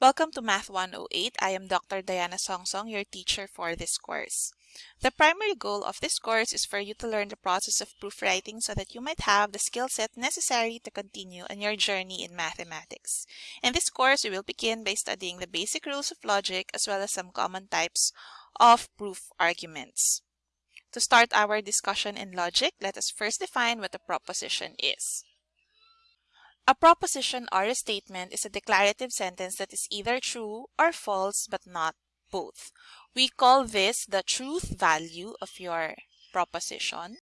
Welcome to Math 108. I am Dr. Diana Songsong, your teacher for this course. The primary goal of this course is for you to learn the process of proofwriting so that you might have the skill set necessary to continue on your journey in mathematics. In this course, we will begin by studying the basic rules of logic as well as some common types of proof arguments. To start our discussion in logic, let us first define what a proposition is. A proposition or a statement is a declarative sentence that is either true or false but not both. We call this the truth value of your proposition.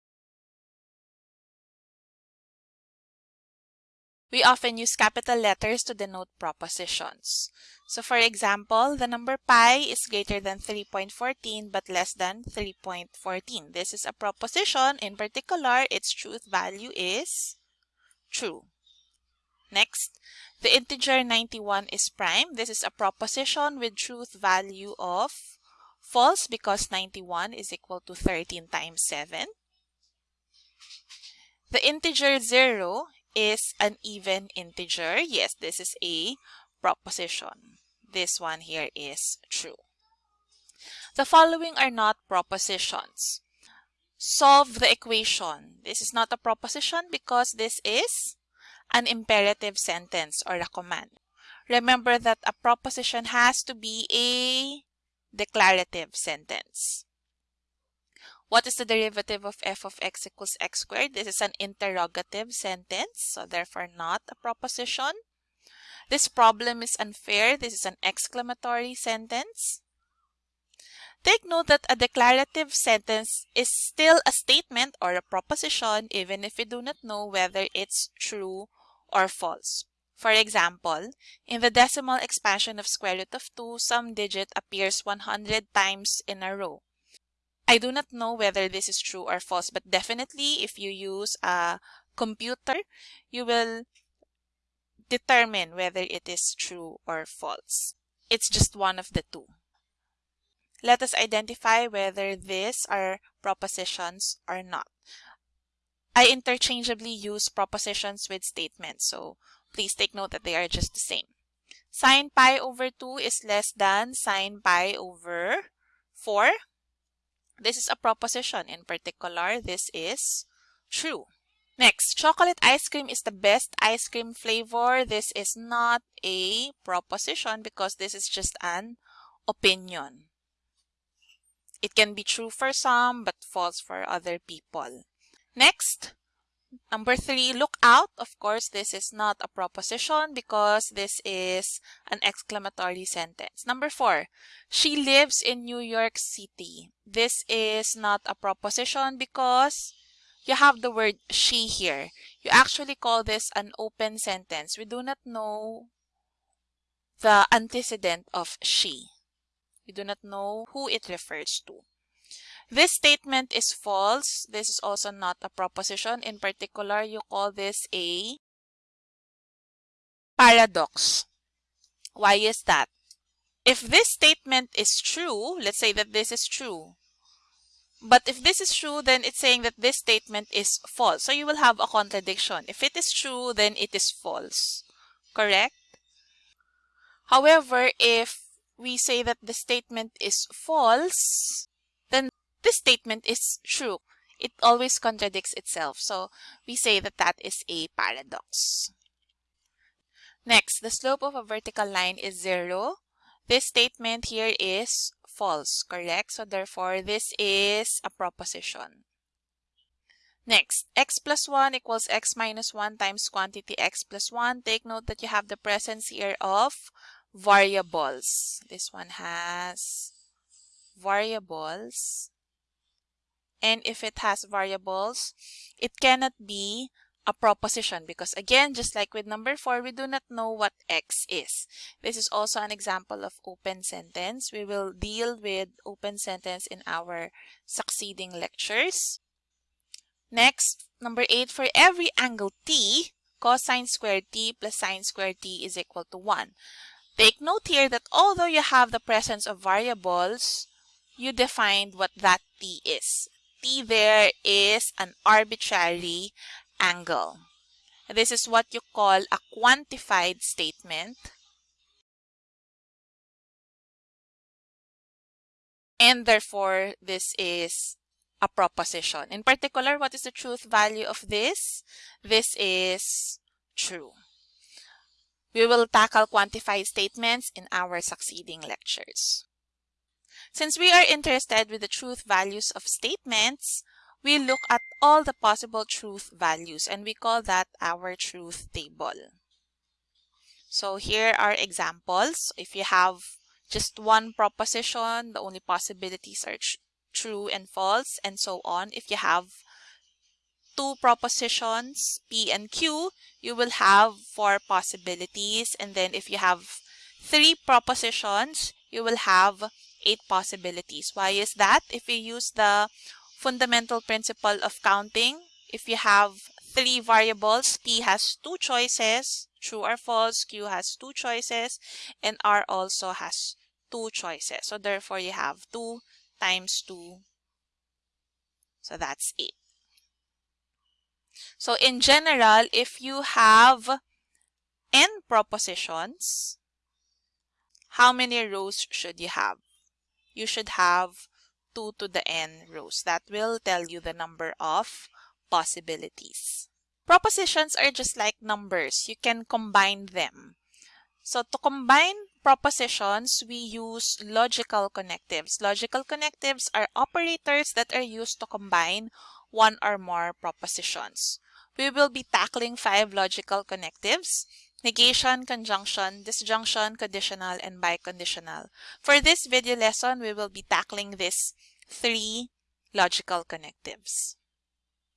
We often use capital letters to denote propositions. So for example, the number pi is greater than 3.14 but less than 3.14. This is a proposition. In particular, its truth value is true. Next, the integer 91 is prime. This is a proposition with truth value of false because 91 is equal to 13 times 7. The integer 0 is an even integer. Yes, this is a proposition. This one here is true. The following are not propositions. Solve the equation. This is not a proposition because this is an imperative sentence or a command. Remember that a proposition has to be a declarative sentence. What is the derivative of f of x equals x squared? This is an interrogative sentence, so therefore not a proposition. This problem is unfair. This is an exclamatory sentence. Take note that a declarative sentence is still a statement or a proposition even if we do not know whether it's true or false. For example, in the decimal expansion of square root of 2, some digit appears 100 times in a row. I do not know whether this is true or false, but definitely if you use a computer, you will determine whether it is true or false. It's just one of the two. Let us identify whether these are propositions or not. I interchangeably use propositions with statements, so please take note that they are just the same. Sine pi over 2 is less than sine pi over 4. This is a proposition. In particular, this is true. Next, chocolate ice cream is the best ice cream flavor. This is not a proposition because this is just an opinion. It can be true for some but false for other people. Next, number three, look out. Of course, this is not a proposition because this is an exclamatory sentence. Number four, she lives in New York City. This is not a proposition because you have the word she here. You actually call this an open sentence. We do not know the antecedent of she. We do not know who it refers to. This statement is false. This is also not a proposition. In particular, you call this a paradox. Why is that? If this statement is true, let's say that this is true. But if this is true, then it's saying that this statement is false. So you will have a contradiction. If it is true, then it is false. Correct? However, if we say that the statement is false, this statement is true. It always contradicts itself. So we say that that is a paradox. Next, the slope of a vertical line is zero. This statement here is false, correct? So therefore, this is a proposition. Next, x plus 1 equals x minus 1 times quantity x plus 1. Take note that you have the presence here of variables. This one has variables and if it has variables, it cannot be a proposition because again, just like with number 4, we do not know what x is. This is also an example of open sentence. We will deal with open sentence in our succeeding lectures. Next, number 8, for every angle t, cosine squared t plus sine squared t is equal to 1. Take note here that although you have the presence of variables, you defined what that t is T there is an arbitrary angle. This is what you call a quantified statement. And therefore, this is a proposition. In particular, what is the truth value of this? This is true. We will tackle quantified statements in our succeeding lectures. Since we are interested with the truth values of statements, we look at all the possible truth values and we call that our truth table. So here are examples. If you have just one proposition, the only possibilities are tr true and false and so on. If you have two propositions, P and Q, you will have four possibilities. And then if you have three propositions, you will have eight possibilities. Why is that? If you use the fundamental principle of counting, if you have three variables, P has two choices, true or false, Q has two choices, and R also has two choices. So therefore, you have 2 times 2. So that's 8. So in general, if you have n propositions, how many rows should you have? You should have 2 to the n rows. That will tell you the number of possibilities. Propositions are just like numbers. You can combine them. So to combine propositions, we use logical connectives. Logical connectives are operators that are used to combine one or more propositions. We will be tackling five logical connectives, negation, conjunction, disjunction, conditional, and biconditional. For this video lesson, we will be tackling these three logical connectives.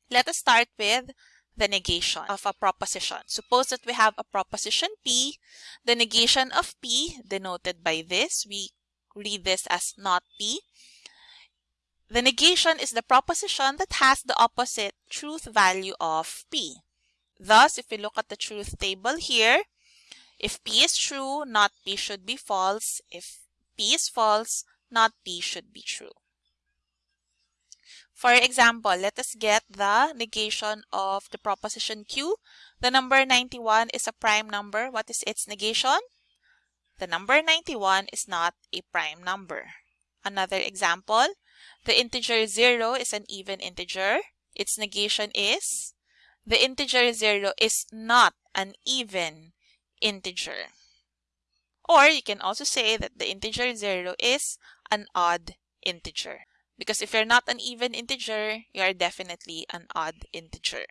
Let us start with the negation of a proposition. Suppose that we have a proposition P. The negation of P, denoted by this, we read this as not P. The negation is the proposition that has the opposite truth value of P. Thus, if we look at the truth table here, if P is true, not P should be false. If P is false, not P should be true. For example, let us get the negation of the proposition Q. The number 91 is a prime number. What is its negation? The number 91 is not a prime number. Another example, the integer 0 is an even integer. Its negation is the integer 0 is not an even integer. Or you can also say that the integer 0 is an odd integer. Because if you're not an even integer, you are definitely an odd integer.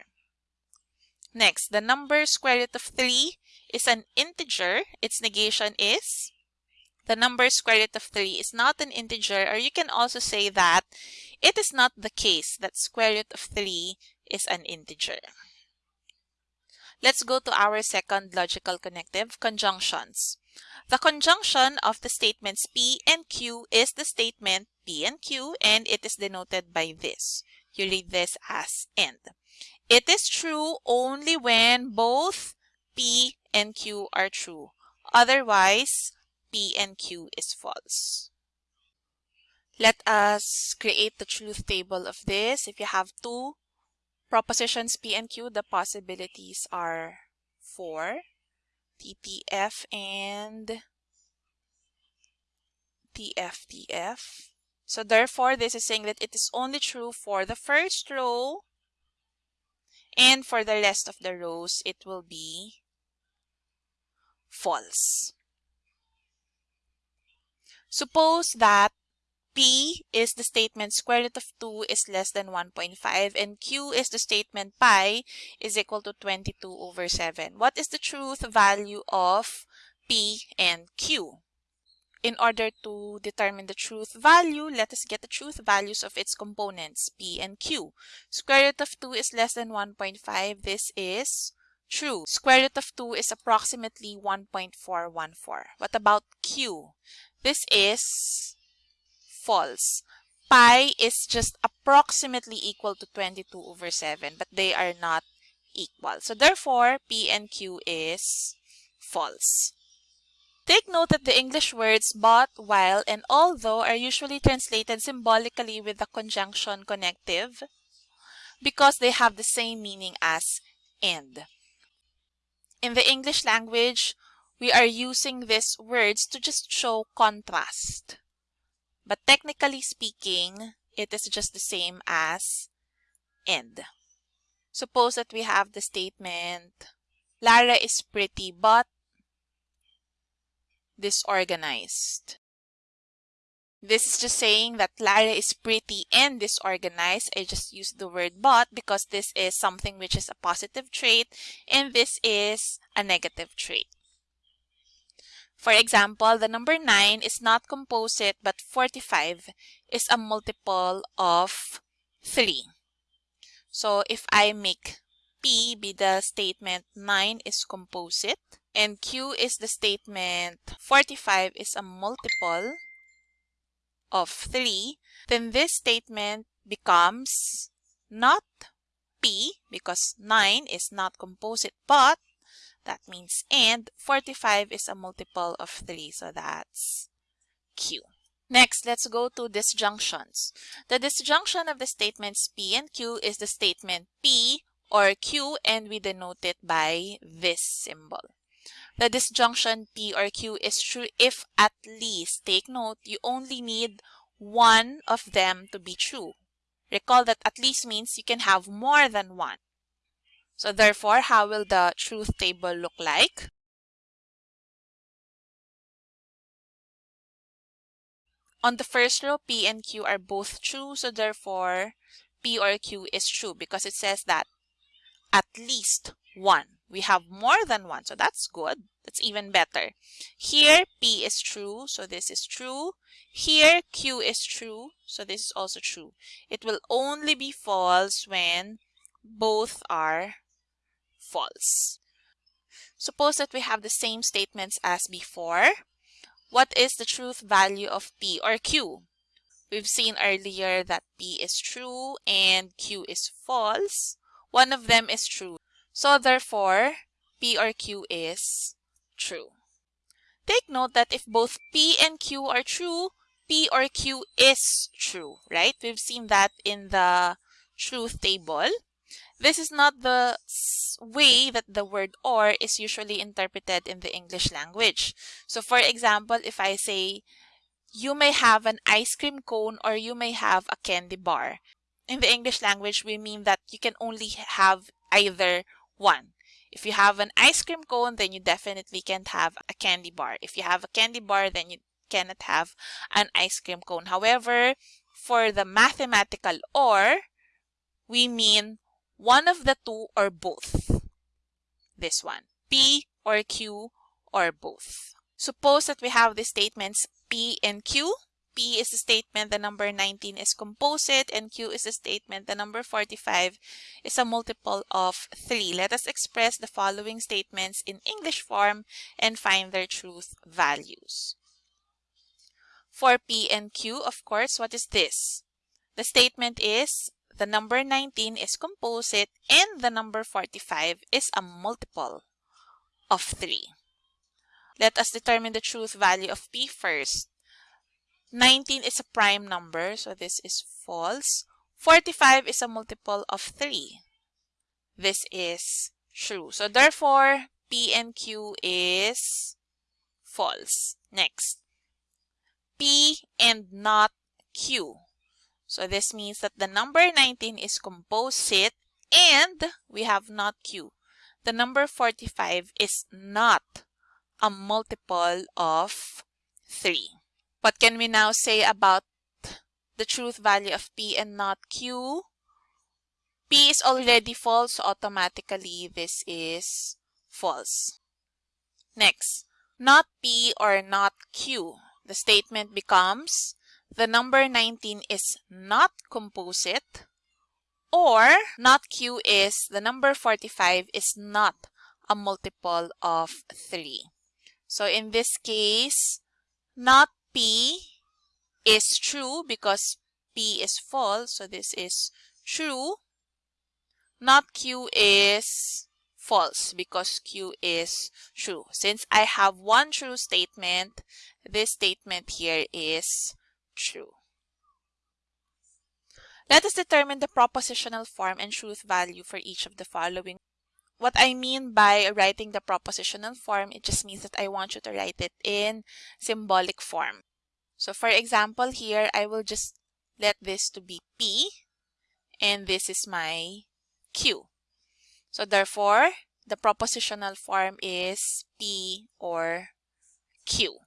Next, the number square root of 3 is an integer. Its negation is the number square root of 3 is not an integer or you can also say that it is not the case that square root of 3 is an integer. Let's go to our second logical connective, conjunctions. The conjunction of the statements P and Q is the statement P and Q and it is denoted by this. You read this as and. It is true only when both P and Q are true. Otherwise, P and Q is false. Let us create the truth table of this. If you have two propositions P and Q, the possibilities are 4, TTF and TFTF. So therefore, this is saying that it is only true for the first row and for the rest of the rows, it will be false. Suppose that P is the statement square root of 2 is less than 1.5 and Q is the statement pi is equal to 22 over 7. What is the truth value of P and Q? In order to determine the truth value, let us get the truth values of its components, P and Q. Square root of 2 is less than 1.5. This is true. Square root of 2 is approximately 1.414. What about Q? This is false. Pi is just approximately equal to 22 over 7, but they are not equal. So therefore, P and Q is false. Take note that the English words but, while, and although are usually translated symbolically with the conjunction connective because they have the same meaning as and. In the English language, we are using these words to just show contrast. But technically speaking, it is just the same as and. Suppose that we have the statement, Lara is pretty but disorganized. This is just saying that Lara is pretty and disorganized. I just used the word but because this is something which is a positive trait and this is a negative trait. For example, the number 9 is not composite but 45 is a multiple of 3. So if I make P be the statement 9 is composite and Q is the statement 45 is a multiple of 3, then this statement becomes not P because 9 is not composite, but that means and 45 is a multiple of 3, so that's Q. Next, let's go to disjunctions. The disjunction of the statements P and Q is the statement P or Q and we denote it by this symbol. The disjunction P or Q is true if at least, take note, you only need one of them to be true. Recall that at least means you can have more than one. So therefore, how will the truth table look like? On the first row, P and Q are both true, so therefore P or Q is true because it says that at least one. We have more than one, so that's good. That's even better. Here, P is true, so this is true. Here, Q is true, so this is also true. It will only be false when both are false. Suppose that we have the same statements as before. What is the truth value of P or Q? We've seen earlier that P is true and Q is false. One of them is true. So therefore, P or Q is true. Take note that if both P and Q are true, P or Q is true, right? We've seen that in the truth table. This is not the way that the word or is usually interpreted in the English language. So for example, if I say, you may have an ice cream cone or you may have a candy bar. In the English language, we mean that you can only have either one. If you have an ice cream cone, then you definitely can't have a candy bar. If you have a candy bar, then you cannot have an ice cream cone. However, for the mathematical or, we mean one of the two or both. This one, P or Q or both. Suppose that we have the statements P and Q P is the statement the number 19 is composite and Q is the statement the number 45 is a multiple of 3. Let us express the following statements in English form and find their truth values. For P and Q, of course, what is this? The statement is the number 19 is composite and the number 45 is a multiple of 3. Let us determine the truth value of P first. 19 is a prime number, so this is false. 45 is a multiple of 3. This is true. So therefore, P and Q is false. Next, P and not Q. So this means that the number 19 is composite and we have not Q. The number 45 is not a multiple of 3. What can we now say about the truth value of P and not Q? P is already false, so automatically this is false. Next, not P or not Q. The statement becomes the number 19 is not composite or not Q is the number 45 is not a multiple of 3. So in this case, not P is true because P is false. So this is true. Not Q is false because Q is true. Since I have one true statement, this statement here is true. Let us determine the propositional form and truth value for each of the following. What I mean by writing the propositional form, it just means that I want you to write it in symbolic form. So for example here, I will just let this to be P and this is my Q. So therefore, the propositional form is P or Q.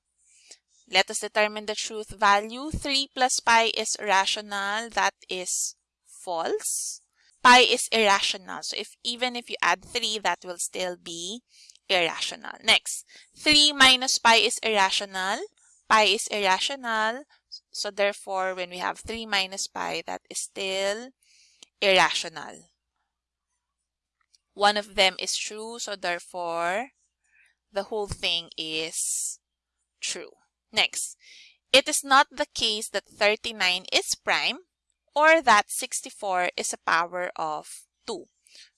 Let us determine the truth value. 3 plus pi is rational. That is false. Pi is irrational. So if even if you add 3, that will still be irrational. Next, 3 minus pi is irrational. Pi is irrational. So therefore, when we have 3 minus pi, that is still irrational. One of them is true, so therefore, the whole thing is true. Next, it is not the case that 39 is prime or that 64 is a power of 2.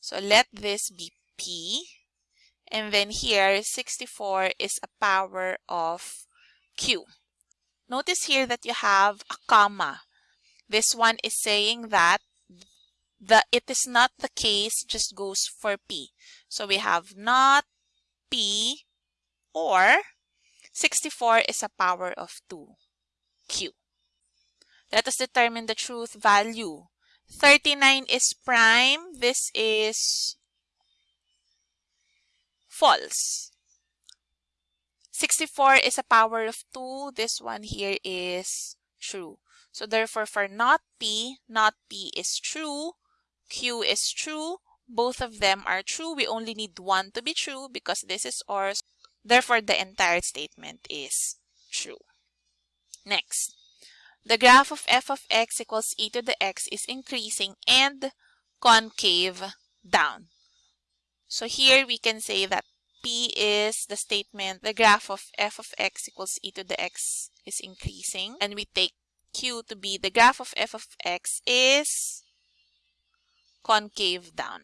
So let this be P. And then here, 64 is a power of Q. Notice here that you have a comma. This one is saying that the it is not the case just goes for P. So we have not P or 64 is a power of 2. Q. Let us determine the truth value. 39 is prime. This is false. 64 is a power of 2. This one here is true. So therefore, for not P, not P is true. Q is true. Both of them are true. We only need one to be true because this is OR. Therefore, the entire statement is true. Next, the graph of f of x equals e to the x is increasing and concave down. So here we can say that P is the statement, the graph of f of x equals e to the x is increasing. And we take Q to be the graph of f of x is concave down.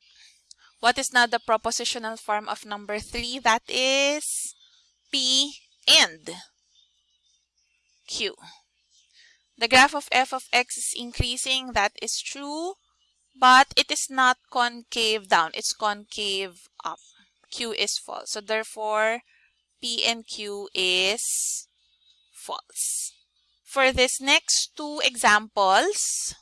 What is now the propositional form of number 3? That is P and Q. The graph of f of x is increasing. That is true. But it is not concave down. It's concave up. Q is false. So therefore, P and Q is false. For this next two examples,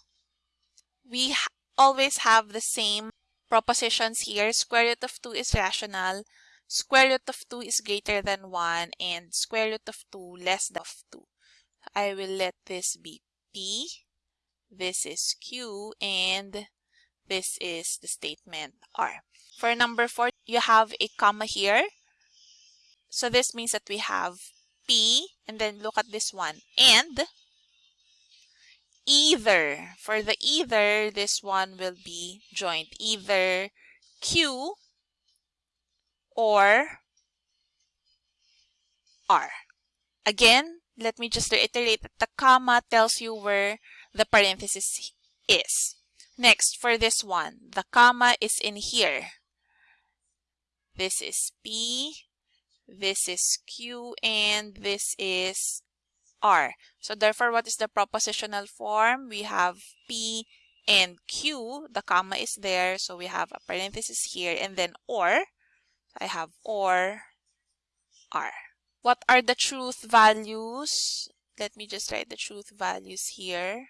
we always have the same propositions here. Square root of 2 is rational. Square root of 2 is greater than 1 and square root of 2 less than of 2. I will let this be P. This is Q and this is the statement R. For number 4, you have a comma here. So this means that we have P and then look at this one and either. For the either, this one will be joined. Either Q or R. Again, let me just reiterate that the comma tells you where the parenthesis is. Next, for this one, the comma is in here. This is P, this is Q, and this is R. So therefore, what is the propositional form? We have P and Q. The comma is there. So we have a parenthesis here and then OR. I have OR R. What are the truth values? Let me just write the truth values here.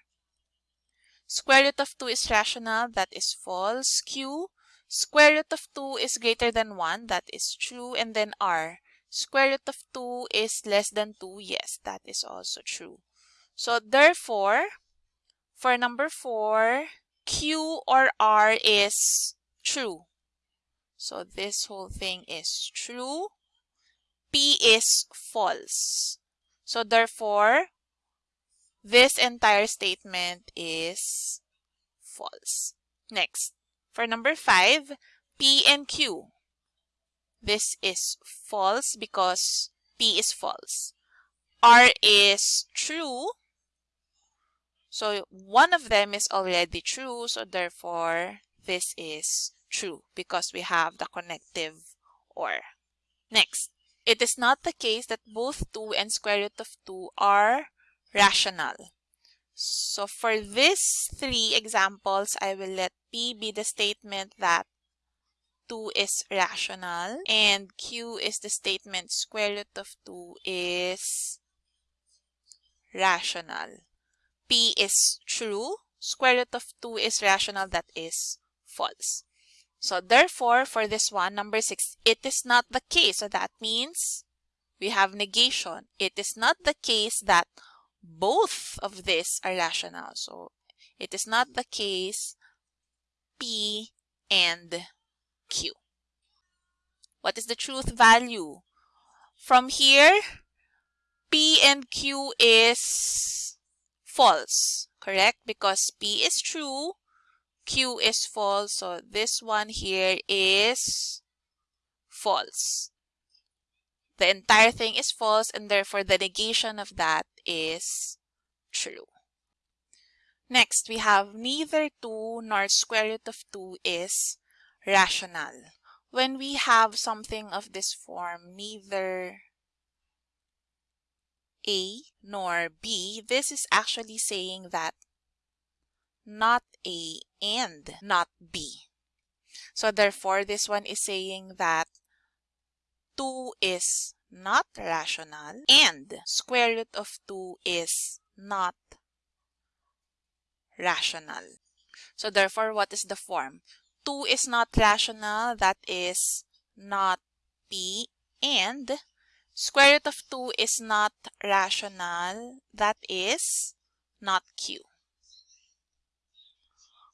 Square root of 2 is rational. That is false. Q. Square root of 2 is greater than 1. That is true. And then R. Square root of 2 is less than 2. Yes, that is also true. So therefore, for number 4, Q or R is true. So this whole thing is true. P is false. So therefore, this entire statement is false. Next, for number 5, P and Q. This is false because P is false. R is true. So one of them is already true. So therefore, this is true because we have the connective OR. Next, it is not the case that both 2 and square root of 2 are rational. So for these three examples, I will let P be the statement that 2 is rational and Q is the statement square root of 2 is rational. P is true. Square root of 2 is rational. That is false. So therefore, for this one, number 6, it is not the case. So that means we have negation. It is not the case that both of these are rational. So it is not the case P and Q. What is the truth value? From here, P and Q is false, correct? Because P is true, Q is false. So this one here is false. The entire thing is false and therefore the negation of that is true. Next, we have neither 2 nor square root of 2 is rational when we have something of this form, neither A nor B, this is actually saying that not A and not B. So therefore, this one is saying that 2 is not rational and square root of 2 is not rational. So therefore, what is the form? 2 is not rational, that is not P, and square root of 2 is not rational, that is not Q.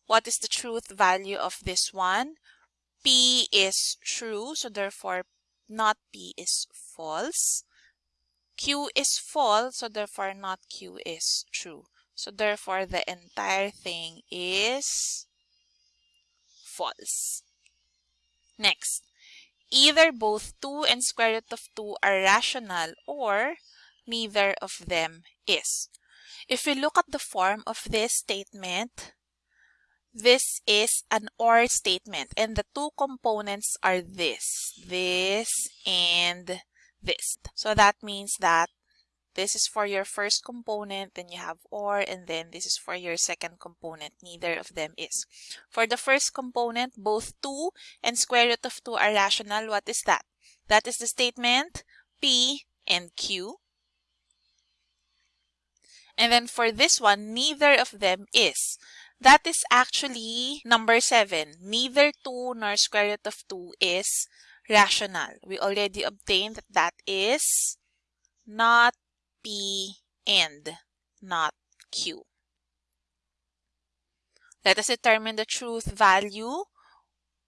What is the truth value of this one? P is true, so therefore not P is false. Q is false, so therefore not Q is true. So therefore the entire thing is false. Next, either both 2 and square root of 2 are rational or neither of them is. If we look at the form of this statement, this is an OR statement and the two components are this, this, and this. So that means that this is for your first component, then you have OR, and then this is for your second component. Neither of them is. For the first component, both 2 and square root of 2 are rational. What is that? That is the statement P and Q. And then for this one, neither of them is. That is actually number 7. Neither 2 nor square root of 2 is rational. We already obtained that that is not P and not Q. Let us determine the truth value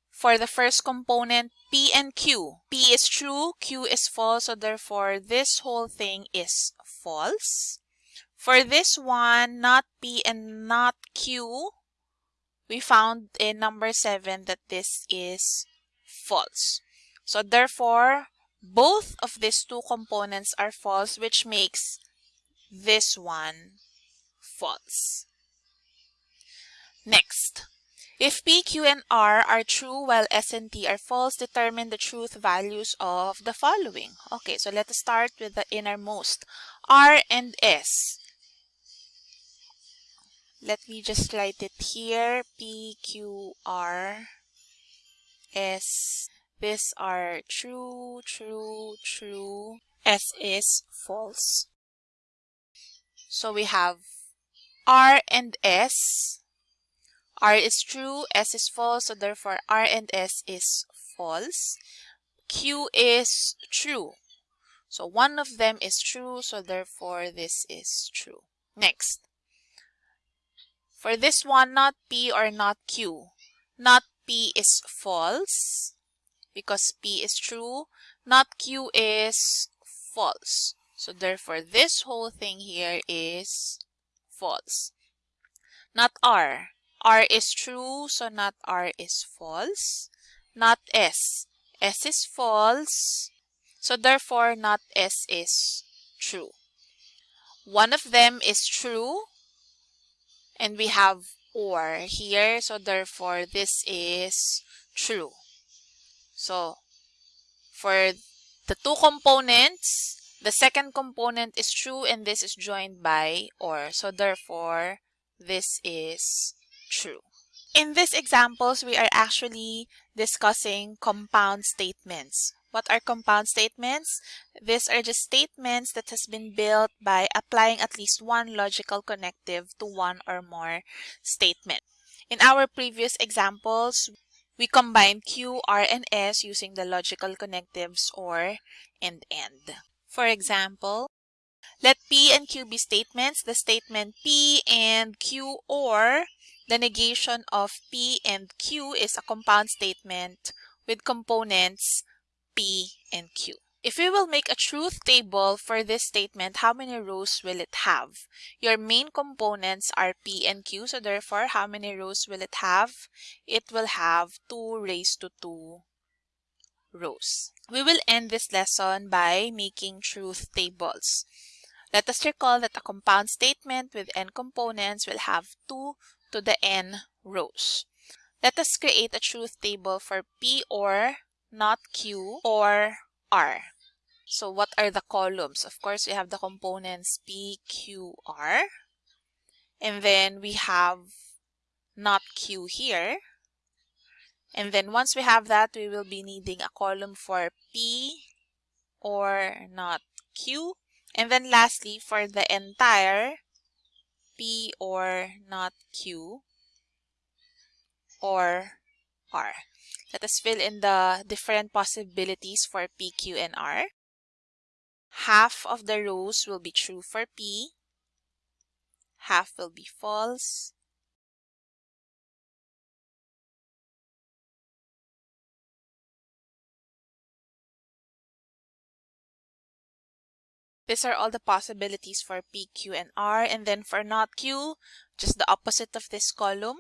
for the first component P and Q. P is true, Q is false, so therefore this whole thing is false. For this one, not P and not Q, we found in number 7 that this is false. So therefore, both of these two components are false, which makes this one false. Next, if P, Q, and R are true while S and T are false, determine the truth values of the following. Okay, so let us start with the innermost. R and S. Let me just write it here. P, Q, R, S, these are true, true, true. S is false. So we have R and S. R is true, S is false, so therefore R and S is false. Q is true. So one of them is true, so therefore this is true. Next. For this one, not P or not Q. Not P is false because P is true, not Q is false. So therefore, this whole thing here is false. Not R. R is true, so not R is false. Not S. S is false, so therefore not S is true. One of them is true, and we have OR here, so therefore this is true. So for the two components, the second component is true and this is joined by OR. So therefore, this is true. In these examples, we are actually discussing compound statements. What are compound statements? These are just statements that has been built by applying at least one logical connective to one or more statement. In our previous examples, we combine Q, R, and S using the logical connectives OR and AND. For example, let P and Q be statements. The statement P and Q or the negation of P and Q is a compound statement with components P and Q. If we will make a truth table for this statement, how many rows will it have? Your main components are P and Q, so therefore, how many rows will it have? It will have 2 raised to 2 rows. We will end this lesson by making truth tables. Let us recall that a compound statement with n components will have 2 to the n rows. Let us create a truth table for P or not Q or R. So what are the columns? Of course, we have the components P, Q, R. And then we have not Q here. And then once we have that, we will be needing a column for P or not Q. And then lastly, for the entire P or not Q or R. Let us fill in the different possibilities for P, Q, and R. Half of the rows will be true for P. Half will be false. These are all the possibilities for P, Q, and R. And then for not Q, just the opposite of this column.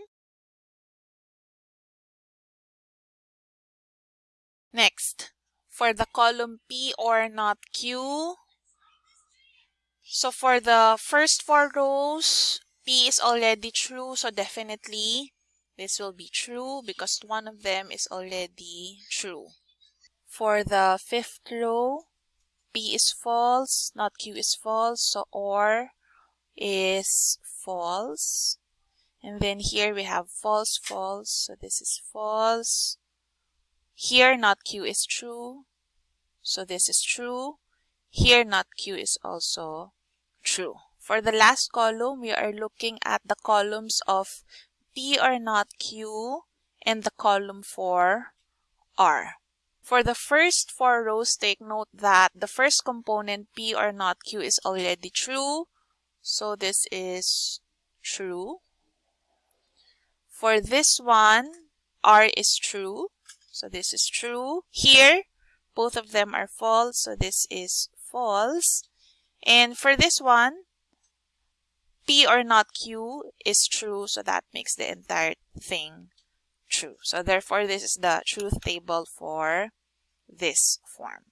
Next, for the column P or not Q, so for the first four rows, P is already true, so definitely this will be true because one of them is already true. For the fifth row, P is false, not Q is false, so OR is false. And then here we have false, false, so this is false. Here not Q is true, so this is true. Here not Q is also true. For the last column, we are looking at the columns of P or not Q and the column for R. For the first four rows, take note that the first component P or not Q is already true. So this is true. For this one, R is true. So this is true. Here, both of them are false. So this is false. And for this one, P or not Q is true. So that makes the entire thing true. So therefore, this is the truth table for this form.